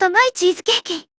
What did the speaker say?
甘いチーズケーキ。